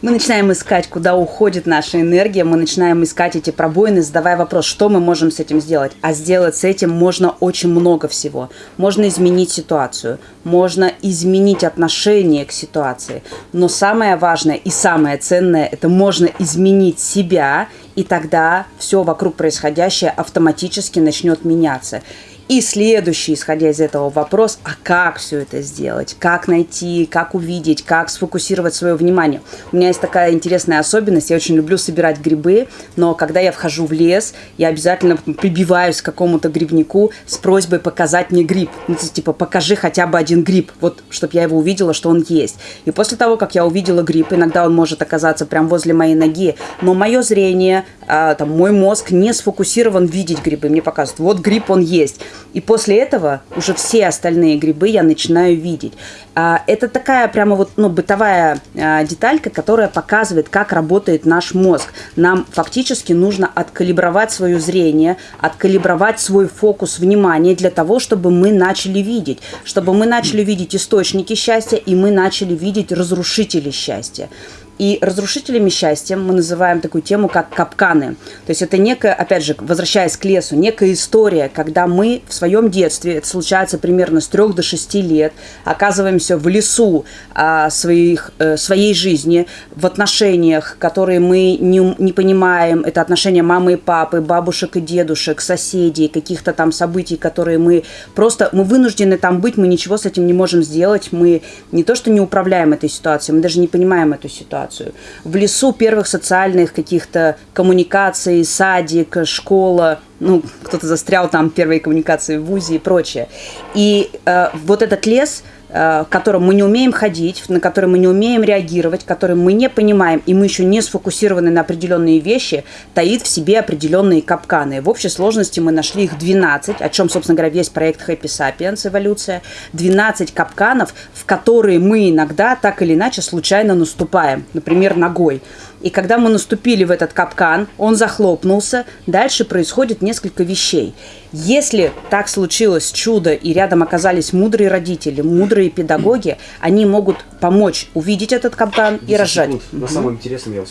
Мы начинаем искать, куда уходит наша энергия, мы начинаем искать эти пробоины, задавая вопрос, что мы можем с этим сделать. А сделать с этим можно очень много всего. Можно изменить ситуацию, можно изменить отношение к ситуации. Но самое важное и самое ценное, это можно изменить себя, и тогда все вокруг происходящее автоматически начнет меняться. И следующий, исходя из этого, вопрос, а как все это сделать? Как найти, как увидеть, как сфокусировать свое внимание? У меня есть такая интересная особенность, я очень люблю собирать грибы, но когда я вхожу в лес, я обязательно прибиваюсь к какому-то грибнику с просьбой показать мне гриб. Ну, типа, покажи хотя бы один гриб, вот, чтобы я его увидела, что он есть. И после того, как я увидела гриб, иногда он может оказаться прямо возле моей ноги, но мое зрение, а, там, мой мозг не сфокусирован видеть грибы. Мне показывают, вот гриб, он есть. И после этого уже все остальные грибы я начинаю видеть. А, это такая прямо вот ну, бытовая а, деталька, которая показывает, как работает наш мозг. Нам фактически нужно откалибровать свое зрение, откалибровать свой фокус внимания для того, чтобы мы начали видеть, чтобы мы начали видеть источники счастья и мы начали видеть разрушители счастья. И разрушителями счастья мы называем такую тему, как капканы. То есть это некая, опять же, возвращаясь к лесу, некая история, когда мы в своем детстве, это случается примерно с 3 до 6 лет, оказываемся в лесу а, своих, а, своей жизни, в отношениях, которые мы не, не понимаем, это отношения мамы и папы, бабушек и дедушек, соседей, каких-то там событий, которые мы просто, мы вынуждены там быть, мы ничего с этим не можем сделать, мы не то что не управляем этой ситуацией, мы даже не понимаем эту ситуацию ситуацию. В лесу первых социальных каких-то коммуникаций, садик, школа, ну, кто-то застрял там первые коммуникации в ВУЗе и прочее. И э, вот этот лес – Э, в котором мы не умеем ходить, на который мы не умеем реагировать, который мы не понимаем, и мы еще не сфокусированы на определенные вещи, таит в себе определенные капканы. В общей сложности мы нашли их 12, о чем, собственно говоря, весь проект Happy Sapiens, эволюция. 12 капканов, в которые мы иногда так или иначе случайно наступаем, например, ногой. И когда мы наступили в этот капкан, он захлопнулся, дальше происходит несколько вещей. Если так случилось чудо, и рядом оказались мудрые родители, мудрые педагоги, они могут помочь увидеть этот капкан и разжать. На самом интересном я